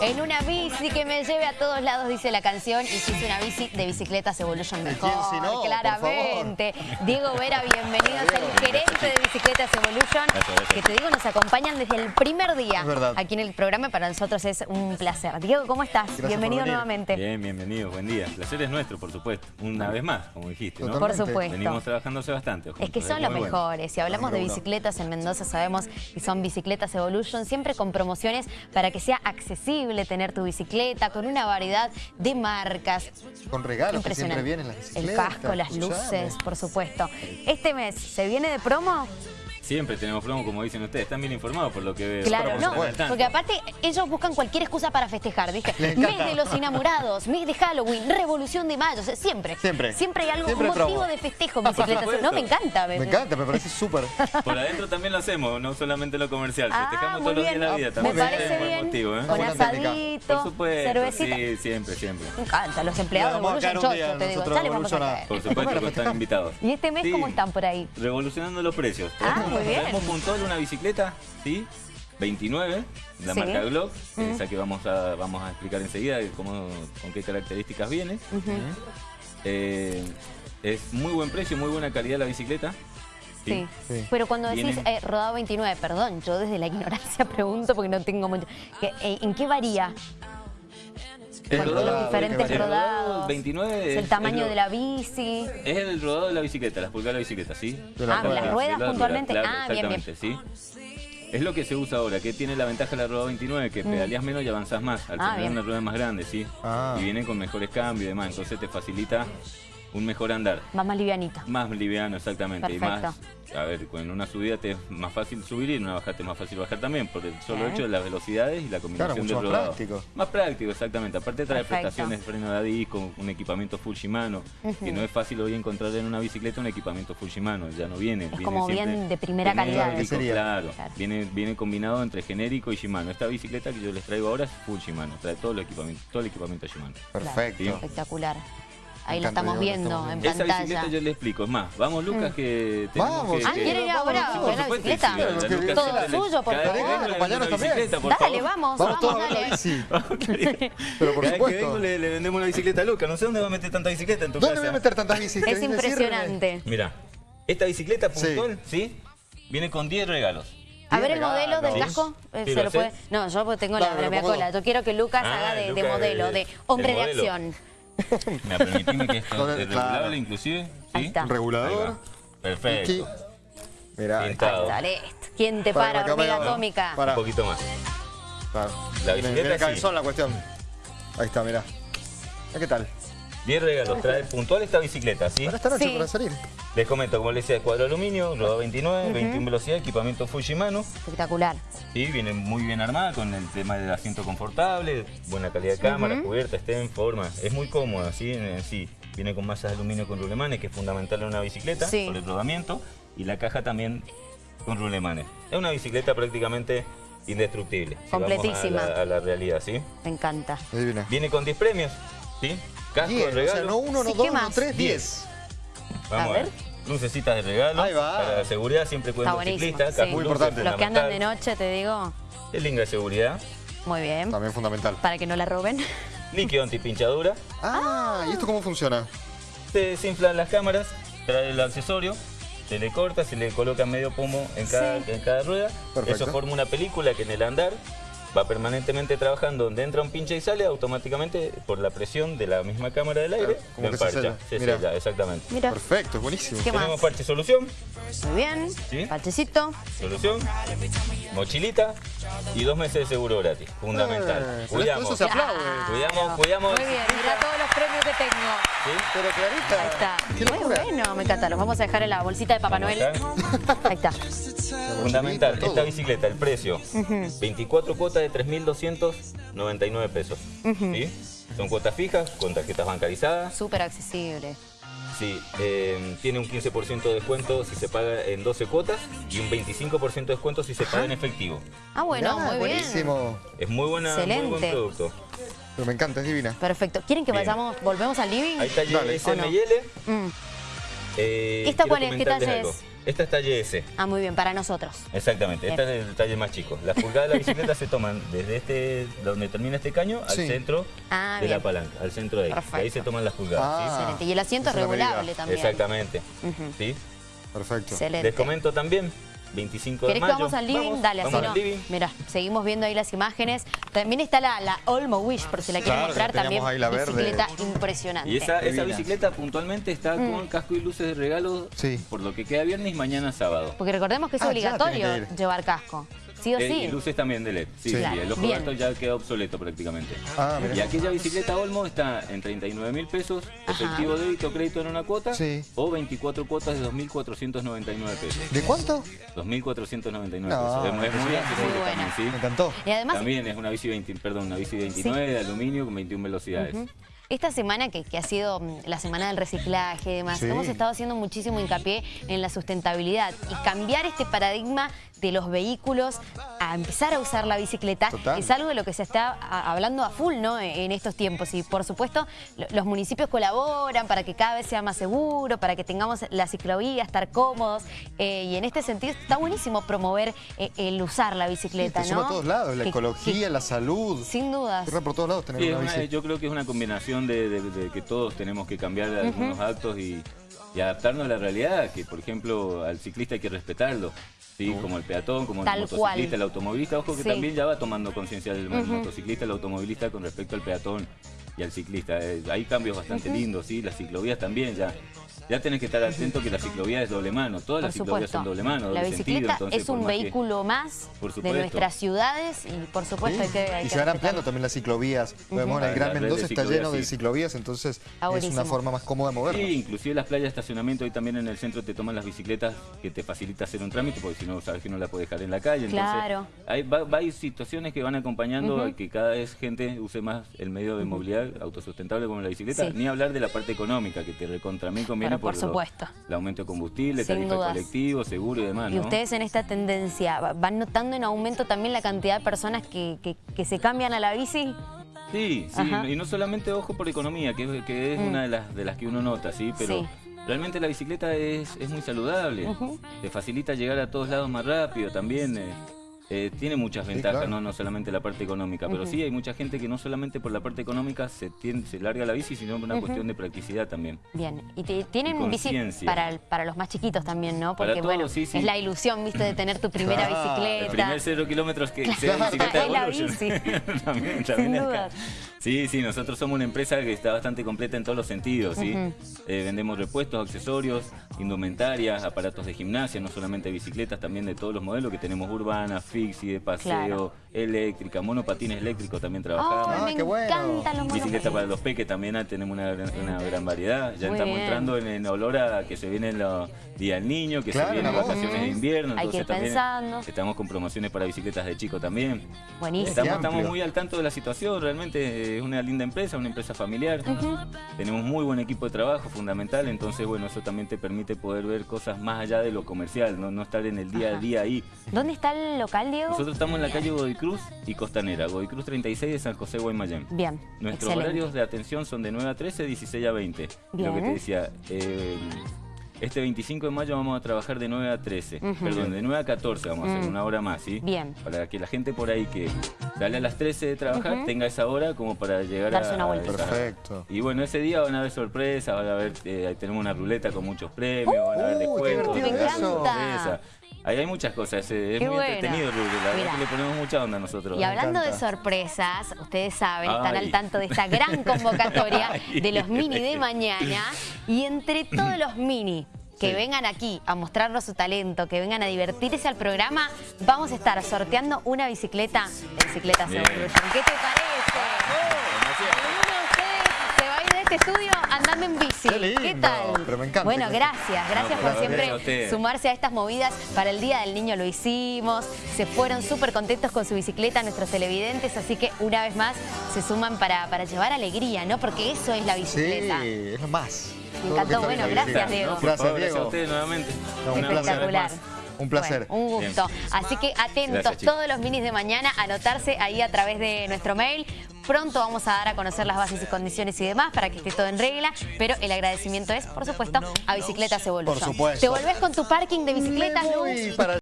En una bici que me lleve a todos lados, dice la canción. Y si es una bici de Bicicletas Evolution mejor, quién si no, por claramente. Diego Vera, bienvenido, es el gerente de Bicicletas Evolution. Que te digo, nos acompañan desde el primer día Es verdad. aquí en el programa. Para nosotros es un placer. Diego, ¿cómo estás? Gracias bienvenido nuevamente. Bien, bienvenido, buen día. El placer es nuestro, por supuesto. Una vez más, como dijiste, ¿no? Por supuesto. Venimos trabajando hace bastante. Es que juntos, son los bueno. mejores. Si hablamos de bicicletas en Mendoza, sabemos que son bicicletas Evolution, siempre con promociones para que sea accesible tener tu bicicleta, con una variedad de marcas. Con regalos que siempre vienen las El bicicletas. casco, las luces, por supuesto. Este mes, ¿se viene de promo? Siempre tenemos promo, como dicen ustedes. Están bien informados por lo que veo. Claro, no, porque aparte ellos buscan cualquier excusa para festejar, ¿viste? Mes de los enamorados, mes de Halloween, revolución de mayo, o sea, siempre. Siempre. Siempre hay algo, Siempre un motivo promo. de festejo en bicicletas. supuesto. No, me encanta. Me encanta, me parece súper. Por adentro también lo hacemos, no solamente lo comercial. Ah, Festejamos muy todos los días bien. de la vida Me también. parece Es buen bien. motivo, ¿eh? Con asadito, Por supuesto, cervecita. sí, siempre, siempre. Me encanta, los empleados de Evolution Chocho, te digo. nosotros Dale, vamos a Evolution a- caer. Por supuesto que están invitados. ¿Y este mes cómo están por ahí? Revolucionando los precios. Tenemos- muy bien. Tenemos una bicicleta, ¿sí? 29, la Sí. marca Glock, Mm. esa que vamos a, vamos a explicar enseguida cómo, con qué características viene. Eh, es muy buen precio, muy buena calidad la bicicleta. Sí. Sí. Pero cuando decís eh, rodado 29, perdón, yo desde la ignorancia pregunto porque no tengo mucho. eh, ¿En qué varía? El Con rodado- los diferentes el rodados. 29 ¿Es es, el tamaño es lo- de la bici? Es el rodado de la bicicleta, las pulgadas de la bicicleta, ¿sí? La Ah, las rueda. ruedas puntualmente. rueda, Ah, bien, bien. exactamente, ¿sí? Es lo que se usa ahora, que tiene la ventaja de la rueda 29, que pedaleas menos y avanzás más, al Mm. Ah, tener bien. una rueda más grande, ¿sí? Ah. Y viene con mejores cambios y demás, entonces te facilita un mejor andar. Va más livianita. Más liviano, exactamente. Y Perfecto. más, a ver, con una subida te es más fácil subir y en una bajada te es más fácil bajar también, por el solo Bien. hecho de las velocidades y la combinación mucho del más rodado. práctico. Más práctico, exactamente. Aparte trae Perfecto. prestaciones de freno de disco, un equipamiento full Shimano, que no es fácil hoy encontrar en una bicicleta un equipamiento full Shimano, ya no viene. viene como bien de primera calidad. genérico, ¿Qué sería? Claro, Claro. Viene, viene combinado entre genérico y Shimano. Esta bicicleta que yo les traigo ahora es full Shimano, trae todo el equipamiento, todo el equipamiento Shimano. Perfecto. Claro. Espectacular. Ahí lo estamos viendo en. Esa pantalla. bicicleta yo le explico, es más, vamos Lucas que tenemos Vamos, que... Ah, ¿quiere ir ahora a Por ver la bicicleta? Todo suyo, por favor. Dale, vamos, Vamos vamos, todos a la dale. bici. Pero por Cada vez que supuesto. vengo le, le vendemos una bicicleta a Lucas. No sé dónde va a meter tanta bicicleta en tu ¿Dónde casa. voy a meter tantas bicis? Es impresionante. Mira, esta bicicleta Sí. puntual, ¿sí? Viene con 10 regalos. A ver el modelo del casco. eh, Sí, ¿Se lo puede? No, yo pues tengo la cola. Yo quiero que Lucas Ah, haga de, modelo, el- de hombre de acción. Mira, permitime que esto es regulable claro. inclusive. ¿sí? Regulador. Perfecto. Aquí. Mirá. ahí. Pintado. Dale, esto. ¿Quién te Para, para, hormiga para, para. atómica? Para. Un poquito más. Claro. La bicicleta viene sí. cabezón la cuestión. Ahí está, mirá. ¿Ya ¿Qué tal? 10 regalos. Trae puntual esta bicicleta, ¿sí? Para esta noche, Sí. para salir. Les comento, como les decía, cuadro de aluminio, rodado 29, 21 velocidad, equipamiento full Shimano. Espectacular. Sí, viene muy bien armada con el tema del asiento confortable, buena calidad de cámara, cubierta, esté en forma. Es muy cómoda, ¿sí? En- sí. Viene con masas de aluminio con rulemanes, que es fundamental en una bicicleta, Sí. por el rodamiento. Y la caja también con rulemanes. Es una bicicleta prácticamente indestructible. si vamos a Completísima. la- a la realidad, ¿sí? Me encanta. Viene con 10 premios, ¿sí? Casco de 10, o sea, regalo. no uno, no Sí, dos, ¿qué no tres, 10. 10. Vamos A a ver. Lucecitas de regalo. Ahí va. Para la seguridad siempre Está cuiden los ciclistas. sí. casco Muy importante. Los que andan de noche, te digo, El link de seguridad. muy bien. También fundamental. Para que no la roben. Líquido antipinchadura. Ah, ¿y esto cómo funciona? Se desinflan las cámaras, trae el accesorio, se le corta, se le coloca medio pomo en cada, Sí. en cada rueda. Perfecto. Eso forma una película que en el andar va permanentemente trabajando. Donde entra un pinche y sale, automáticamente por la presión de la misma cámara del aire, Claro, como que se emparcha. sella. Se Mira. sella, exactamente. Mira, Perfecto, buenísimo. ¿Qué más? Tenemos parche solución, muy bien. Sí. Parchecito. solución, mochilita y dos meses de seguro gratis. Fundamental. Eh, Cuidamos. Eso se aplaude. Cuidamos, cuidamos. Muy bien, mira todos los premios que tengo. ¿Sí? Pero clarita. Ahí está. Muy locura. bueno, me encanta. Los vamos a dejar en la bolsita de Papá Noel. Ahí está. Fundamental, esta bicicleta, el precio, 24 cuotas de 3.299 pesos. ¿sí? Son cuotas fijas, con tarjetas bancarizadas. Súper accesible. Sí, eh, tiene un 15% de descuento si se paga en 12 cuotas y un 25% de descuento si se paga en efectivo. Ah, bueno, Mirá, muy bien. buenísimo. Es muy buena, muy buen Excelente. producto. Pero me encanta, es divina. Perfecto. ¿Quieren que Bien. vayamos, volvemos al living? Hay talle Dale. S, M ¿O no? y L. Mm. Eh, ¿Esta cuál es? ¿Qué algo. es? Esta es talle S. Ah, muy bien, para nosotros. Exactamente, Bien. este es el talle más chico. Las pulgadas de la bicicleta se toman desde este, donde termina este caño, al Sí. centro Ah, de bien. la palanca, al centro de ahí. De ahí se toman las pulgadas. Ah. Excelente. Y el asiento es regulable también. Exactamente. ¿sí? Perfecto. Excelente. Les comento también, 25 de ¿Querés que vamos al living? Vamos, Dale, vamos así al no. living. Mira, seguimos viendo ahí las imágenes. También está la, la Olmo Wish, por si la quieren Claro, mostrar. También ahí la verde. bicicleta impresionante. Y esa, esa bicicleta puntualmente está Mm. con casco y luces de regalo Sí. por lo que queda viernes y mañana sábado. Porque recordemos que es Ah, obligatorio que llevar casco. Sí o Eh, sí. Y luces también de LED. Sí, Sí. Claro, el ojo bien. gato ya queda obsoleto prácticamente. Ah. Y aquella bicicleta Olmo está en 39 mil pesos, Ajá. efectivo débito crédito en una cuota, Sí. o 24 cuotas de 2.499 pesos. ¿De cuánto? 2.499 No, pesos. Es muy- es muy muy accesible también, ¿sí? Me encantó. Y además, También es una bici 20, perdón, una bici 29 de aluminio con 21 velocidades. Esta semana que, que ha sido mm, la semana del reciclaje y demás, Sí. hemos estado haciendo muchísimo hincapié en la sustentabilidad y cambiar este paradigma de los vehículos a empezar a usar la bicicleta Total. es algo de lo que se está hablando a full ¿no? en en estos tiempos y por supuesto lo- los municipios colaboran para que cada vez sea más seguro, para que tengamos la ciclovía, estar cómodos eh, y en este sentido está buenísimo promover eh, el usar la Sí, bicicleta, te ¿no? a todos lados, la Que- ecología, que- la salud. sin dudas. Corre por todos lados tener Sí, una una- bici. yo creo que es una combinación de, de- de que todos tenemos que cambiar algunos actos y, y adaptarnos a la realidad, que por ejemplo al ciclista hay que respetarlo, ¿sí? como el peatón, como Tal el cual. motociclista, el automovilista, ojo que Sí. también ya va tomando conciencia del motociclista, el automovilista con respecto al peatón y al ciclista. Eh, hay cambios bastante lindos, ¿sí? las ciclovías también ya. Ya tenés que estar atento que la ciclovía es doble mano, todas Por las ciclovías son doble mano, la doble bicicleta sentido. Entonces, es un más que- vehículo más Por de nuestras ciudades y por supuesto hay que hay y que se van ampliando también las ciclovías. Vemos en el La- Gran la Mendoza está lleno de ciclovías, entonces Ah, es una forma más cómoda de movernos. Sí, inclusive las playas de estacionamiento hoy también en el centro te toman las bicicletas que te facilita hacer un trámite porque si no sabes que no la puedes dejar en la calle. Entonces, Claro. hay, va- va- hay situaciones que van acompañando a que cada vez gente use más el medio de movilidad autosustentable como la bicicleta. Sí. Ni hablar de la parte económica que te recontra mí conviene por lo- supuesto. el aumento de combustible, Sin tarifa dudas. colectivo, seguro y demás. Y ustedes en esta tendencia ¿va- van notando en aumento también la cantidad de personas que, que- que se cambian a la bici. Sí, sí, Ajá. Mm. y no solamente ojo por economía, que, es- que es una de las, de las que uno nota, ¿sí? Pero Sí. realmente la bicicleta es, es muy saludable, te facilita llegar a todos lados más rápido también. eh, eh, tiene muchas ventajas, claro. ¿no? no solamente la parte económica, pero sí hay mucha gente que no solamente por la parte económica se, tien- se larga la bici, sino por una cuestión de practicidad también. Bien, y te- tienen Y bici para, para los más chiquitos también, ¿no? Para Porque todos, bueno, sí, sí. es la ilusión, ¿viste? De tener tu primera Claro, bicicleta. El primer cero kilómetros que sea Claro, bicicleta es la bici. también, Sin también acá. dudas. Sí, sí, nosotros somos una empresa que está bastante completa en todos los sentidos, ¿sí? Eh, vendemos repuestos, accesorios, indumentarias, aparatos de gimnasia, no solamente bicicletas, también de todos los modelos que tenemos urbanas, fixie, de paseo, Claro. eléctrica, monopatines eléctricos también trabajamos. Ah, me qué bueno. los Bicicleta para los peques también ah, tenemos una, gran- una gran variedad. Ya Muy estamos bien. entrando en, en olor a que se vienen los días del niño, que Claro, se vienen vacaciones de invierno. Hay que entonces ir también pensando. Estamos con promociones para bicicletas de chico también. Buenísimo. Estamos, muy al tanto de la situación, realmente es una linda empresa, una empresa familiar. Tenemos muy buen equipo de trabajo, fundamental, entonces bueno, eso también te permite poder ver cosas más allá de lo comercial, no, no estar en el día a día ahí. ¿Dónde está el local, Diego? Nosotros estamos en la calle Godicruz y Costanera, Godicruz 36 de San José, Guaymallén. Bien, Nuestros excelente. horarios de atención son de 9 a 13, 16 a 20. Bien. Lo que te decía, eh, este 25 de mayo vamos a trabajar de 9 a 13, perdón, de 9 a 14 vamos a hacer una hora más, ¿sí? Mm. Bien. Para que la gente por ahí que sale a las 13 de trabajar tenga esa hora como para llegar Darse a... una vuelta. Perfecto. Y bueno, ese día van a haber sorpresas, van a haber, eh, ahí tenemos una ruleta con muchos premios, van a haber Uh, descuentos. divertido van Ahí hay muchas cosas, eh, es Qué muy entretenido, Rubio, la verdad que le ponemos mucha onda a nosotros. Y hablando de sorpresas, ustedes saben, están Ay. al tanto de esta gran convocatoria Ay. de los mini de mañana. Y entre todos los mini que Sí. vengan aquí a mostrarnos su talento, que vengan a divertirse al programa, vamos a estar sorteando una bicicleta de Bien. Evolution. ¿Qué te parece? ¿Alguno de ustedes se va a ir de este estudio andando en bici? Qué lindo, tal? pero me encanta. Bueno, gracias, gracias No, por siempre a sumarse a estas movidas. Para el Día del Niño lo hicimos, se fueron súper contentos con su bicicleta nuestros televidentes, así que una vez más se suman para, para llevar alegría, ¿no? Porque eso es la Sí, bicicleta. es lo más. Me encantó, bueno, gracias. Diego. No, Gracias, favor, gracias a Diego. ustedes nuevamente. No, un Espectacular. más. Un placer. Bueno, un gusto. Así que atentos Gracias, todos los minis de mañana, anotarse ahí a través de nuestro mail. Pronto vamos a dar a conocer las bases y condiciones y demás para que esté todo en regla, pero el agradecimiento es, por supuesto, a Bicicletas Evolution. Por supuesto. ¿Te volvés con tu parking de bicicletas, Me Lu? voy para